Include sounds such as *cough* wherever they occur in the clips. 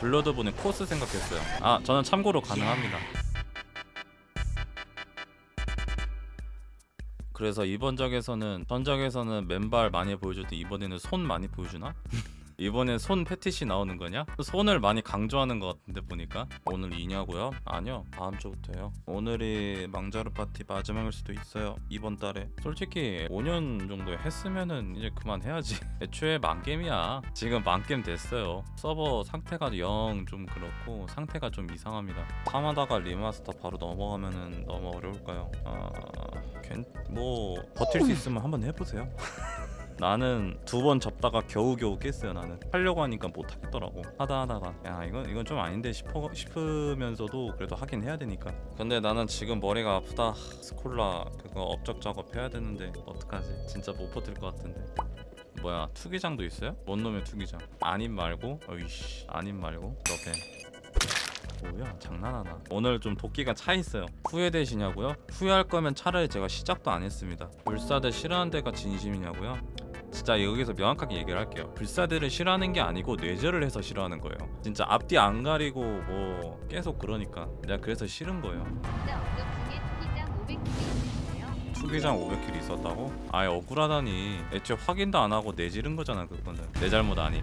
Bloodborne의 코스 생각했어요 아 저는 참고로 가능합니다 그래서 이번 작에서는 전작에서는 맨발 많이 보여줬는데 이번에는 손 많이 보여주나? 이번엔 손 패티시 나오는 거냐? 손을 많이 강조하는 것 같은데 보니까. 오늘 이냐고요? 아니요. 다음 주부터요. 오늘이 망자루 파티 마지막일 수도 있어요. 이번 달에. 솔직히 5년 정도 했으면은 이제 그만해야지. *laughs* 애초에 망겜이야. 지금 망겜 됐어요. 서버 상태가 영 좀 그렇고 상태가 좀 이상합니다. 하다가 remaster 바로 넘어가면은 너무 어려울까요? 아... 괜... 뭐 버틸 수 있으면 한번 해보세요 *laughs* 나는 두번 접다가 겨우겨우 깼어요 나는. 하려고 하니까 못 하겠더라고. 하다 하다가. 야 이건 이건 좀 아닌데 싶어 싶으면서도 그래도 하긴 해야 되니까. 근데 나는 지금 머리가 아프다. 스콜라 그거 업적 작업 해야 되는데 어떡하지? 진짜 못 버틸 것 같은데. 뭐야 투기장도 있어요? 뭔 놈의 투기장? 아님 말고? 어이씨 아님 말고? 너배 뭐야 장난하나? 오늘 좀 도끼가 차 있어요. 후회되시냐고요? 후회할 거면 차라리 제가 시작도 안 했습니다. 불사대 싫어하는 데가 진심이냐고요? 진짜 여기서 명확하게 얘기를 할게요. 불사대를 싫어하는 게 아니고 뇌절을 해서 싫어하는 거예요. 진짜 앞뒤 안 가리고 뭐 계속 그러니까 내가 그래서 싫은 거예요. 진짜 업적 중에 투기장 500개 있어요. 투기장 500킬 있었다고? 아예 억울하다니. 애초에 확인도 안 하고 내지른 거잖아 그거는. 내 잘못 아니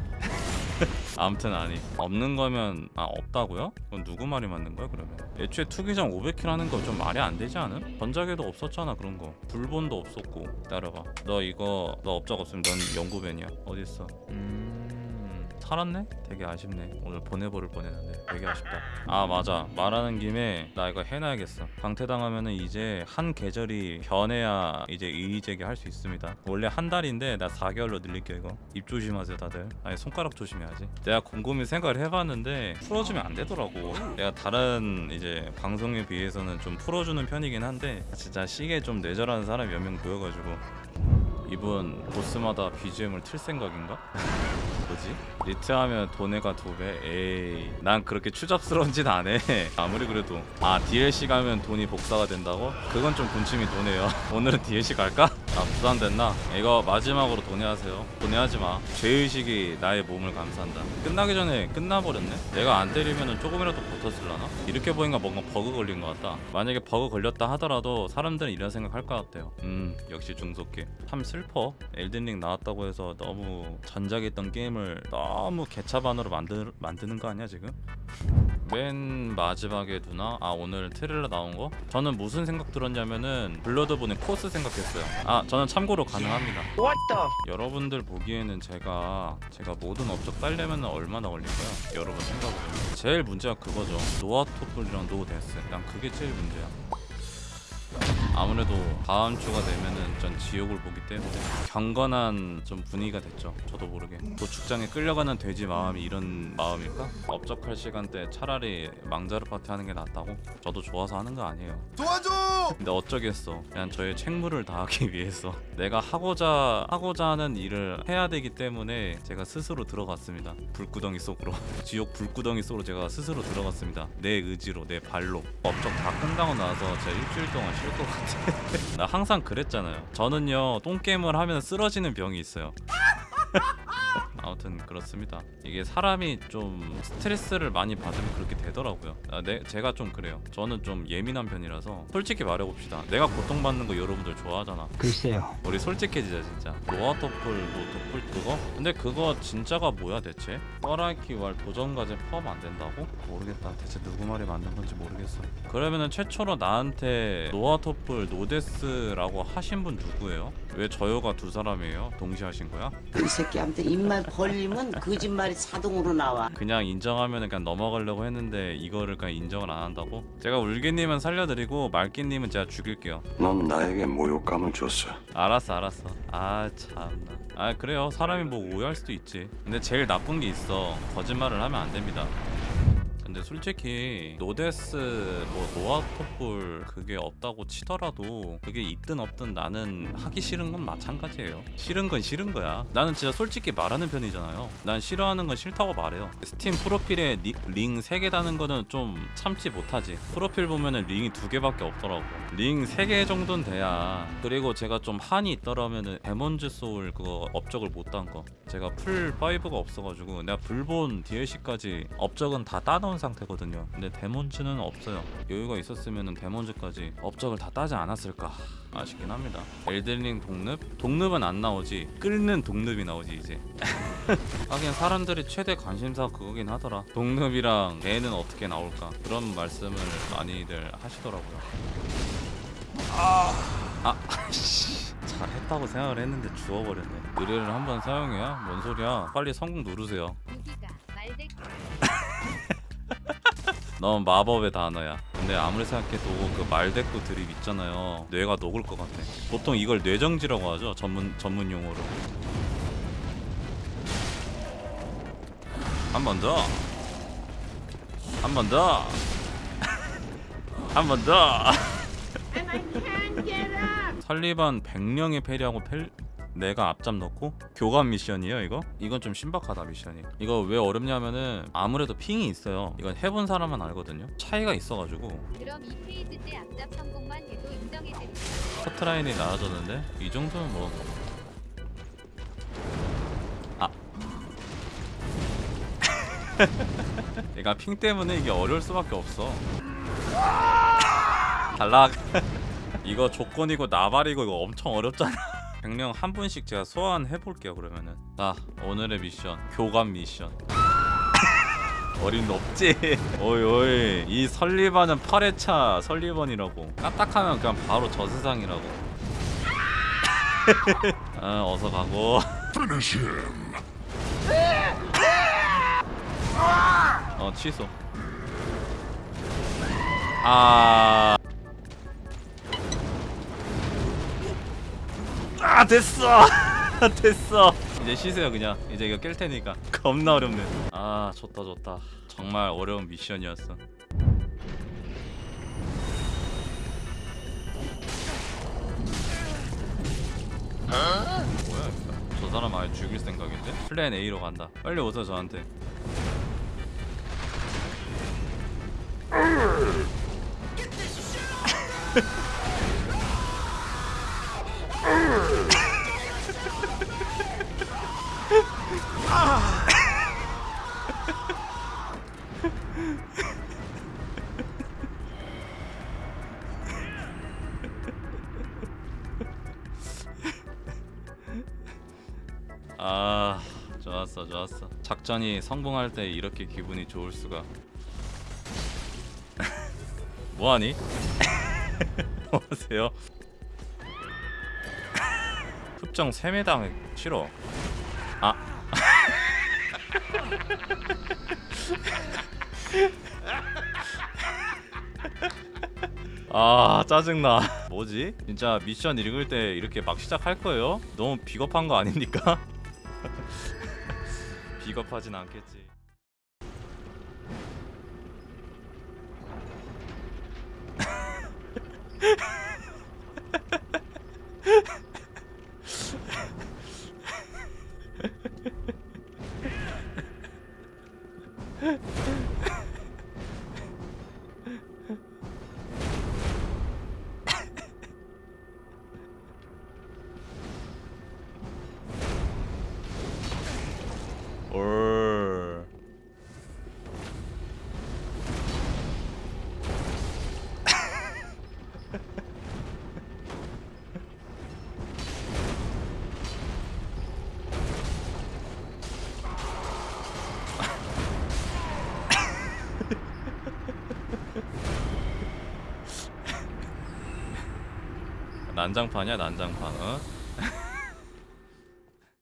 *laughs* 아무튼 아니 없는 거면 아 없다고요? 그건 누구 말이 맞는 거야 그러면? 애초에 투기장 500킬 하는 거 좀 말이 안 되지 않음? 전작에도 없었잖아 그런 거. 불본도 없었고. 기다려봐. 너 이거 너 업적 없으면 넌 연구벤이야. 어딨어? 음... 살았네? 되게 아쉽네. 오늘 보내버릴 뻔했는데. 되게 아쉽다. 아 맞아. 말하는 김에 나 이거 해놔야겠어. 강퇴당하면은 이제 한 계절이 변해야 이제 이의제기 할 수 있습니다. 원래 한 달인데 나 4개월로 늘릴게요 이거. 입 조심하세요 다들. 아니 손가락 조심해야지. 내가 곰곰이 생각을 해봤는데 풀어주면 안 되더라고. 내가 다른 이제 방송에 비해서는 좀 풀어주는 편이긴 한데 진짜 시계 좀 뇌절하는 사람이 몇 명 보여가지고 이분 보스마다 BGM을 틀 생각인가? *laughs* 뭐지? 리트하면 돈이 두배 에이 난 그렇게 추잡스러운 짓 안해 *laughs* 아무리 그래도 아 DLC 가면 돈이 복사가 된다고? 그건 좀 군침이 도네요 *laughs* 오늘은 DLC 갈까? 아 부담됐나? 이거 마지막으로 돈해하세요. 돈해하지마. 죄의식이 나의 몸을 감싼다. 끝나기 전에 끝나버렸네? 내가 안 때리면 조금이라도 버텼을라나? 이렇게 보니까 뭔가 버그 걸린 것 같다. 만약에 버그 걸렸다 하더라도 사람들은 이런 생각 할 것 같아요. 음 역시 중속계 참 슬퍼. Elden Ring 나왔다고 해서 너무 전작에 있던 게임을 너무 개차반으로 만드, 만드는 거 아니야 지금? 맨 마지막에 누나? 아 오늘 트레일러 나온 거? 저는 무슨 생각 들었냐면은 Bloodborne의 코스 생각했어요. 아 저는 참고로 가능합니다. 여러분들 보기에는 제가 제가 모든 업적 딸려면 얼마나 걸릴까요? 여러분 생각으로 제일 문제가 그거죠. no 화톳불이랑 no death. 난 그게 제일 문제야 아무래도 다음 주가 되면은 전 지옥을 보기 때문에 경건한 좀 분위기가 됐죠. 저도 모르게 도축장에 끌려가는 돼지 마음이 이런 마음일까? 업적할 시간대 차라리 망자루 파티 하는 게 낫다고? 저도 좋아서 하는 거 아니에요. 도와줘! 근데 어쩌겠어. 그냥 저의 책무를 다하기 *laughs* 위해서 내가 하고자 하고자 하는 일을 해야 되기 때문에 제가 스스로 들어갔습니다. 불구덩이 속으로 *laughs* 지옥 불구덩이 속으로 제가 스스로 들어갔습니다. 내 의지로 내 발로 업적 다 끝나고 나서 제가 일주일 동안 쉴 것 같아. 나 항상 그랬잖아요. 저는요 똥게임을 하면 쓰러지는 병이 있어요. *laughs* 아무튼 그렇습니다. 이게 사람이 좀 스트레스를 많이 받으면 그렇게 되더라고요. 아, 네, 제가 좀 그래요. 저는 좀 예민한 편이라서 솔직히 말해봅시다. 내가 고통받는 거 여러분들 좋아하잖아. 글쎄요. 우리 솔직해지자 진짜. 로아 토플, 노토플 그거? 근데 그거 진짜가 뭐야 대체? 뻘아이키 왈 도전과제 포함 안 된다고? 모르겠다. 대체 누구 말이 맞는 건지 모르겠어. 그러면은 최초로 나한테 no 화톳불, no death라고 하신 분 누구예요? 왜 저요가 두 사람이에요? 동시에 하신 거야? 이 새끼한테 입만 벌리면 거짓말이 자동으로 나와. 그냥 인정하면 그냥 넘어가려고 했는데 이거를 그냥 인정을 안 한다고? 제가 울기님은 살려드리고 말기님은 제가 죽일게요. 넌 나에게 모욕감을 줬어. 알았어 알았어. 아 참나. 아 그래요 사람이 뭐 오해할 수도 있지. 근데 제일 나쁜 게 있어. 거짓말을 하면 안 됩니다. 근데 솔직히 no death 뭐 no 화톳불 그게 없다고 치더라도 그게 있든 없든 나는 하기 싫은 건 마찬가지예요. 싫은 건 싫은 거야. 나는 진짜 솔직히 말하는 편이잖아요. 난 싫어하는 건 싫다고 말해요. 스팀 프로필에 리- 링 3개 다는 거는 좀 참지 못하지. 프로필 보면은 링이 두 개밖에 없더라고. 링 3개 정도는 돼야. 그리고 제가 좀 한이 있더라면은 Demon's Souls 그거 업적을 못 딴 거. 제가 플스 5가 없어가지고 내가 불본 DLC까지 업적은 다 따놓은 상태거든요. 근데 Demon's는 없어요. 여유가 있었으면은 데몬즈까지 업적을 다 따지 않았을까. 아쉽긴 합니다. 엘든링 독립? 독립은 안 나오지. 끓는 독립이 나오지 이제. *laughs* 하긴 사람들이 최대 관심사 그거긴 하더라. 독립이랑 개는 어떻게 나올까? 그런 말씀을 많이들 하시더라고요. 아, 씨. 잘했다고 생각을 했는데 주워버렸네. 의뢰를 한번 사용해야? 뭔 소리야? 빨리 성공 누르세요 넌 마법의 단어야. 근데 아무리 생각해도 그 말대꾸 드립 있잖아요. 뇌가 녹을 것 같아. 보통 이걸 뇌정지라고 하죠 전문 전문 용어로. 한 번 더. 한 번 더. *laughs* 한 번 더. 설리반 100명의 패리하고 펠... 내가 앞잡 넣고 교감 미션이에요 이거? 이건 좀 신박하다 미션이. 이거 왜 어렵냐면은 아무래도 핑이 있어요. 이건 해본 사람만 알거든요. 차이가 있어가지고. 그럼 이 phase 때 앞잡 성공만 해도 인정해드립니다. 커트라인이 나아졌는데 이 정도면 뭐. 아. *laughs* 얘가 ping 때문에 이게 어려울 수밖에 없어. *laughs* 탈락 *laughs* 이거 조건이고 나발이고 이거 엄청 어렵잖아 백령 한 분씩 제가 소환해 볼게요 그러면은. 자 오늘의 미션 교감 미션. *laughs* 어림없지. 오이 오이. 이 설리반은 8회차 설리반이라고. 까딱하면 그냥 바로 저 세상이라고. *laughs* 아 어서 가고. *laughs* 어 취소. 아... 아 됐어. *laughs* 됐어. 이제 쉬세요 그냥. 이제 이거 깰 테니까. *laughs* 겁나 어렵네. 아 좋다 좋다. 정말 어려운 미션이었어. 뭐야 이거? 저 사람 아예 죽일 생각인데? 플랜 A로 간다. 빨리 오세요 저한테 *laughs* 작전이 성공할 때 이렇게 기분이 좋을 수가 *laughs* 뭐하니? *laughs* 뭐하세요? *laughs* 흡정 3매당 싫어 아 아 짜증나 뭐지? 진짜 미션 읽을 때 이렇게 막 시작할 거예요? 너무 비겁한 거 아닙니까? 비겁하진 않겠지 *laughs* 난장판이야 난장판 어?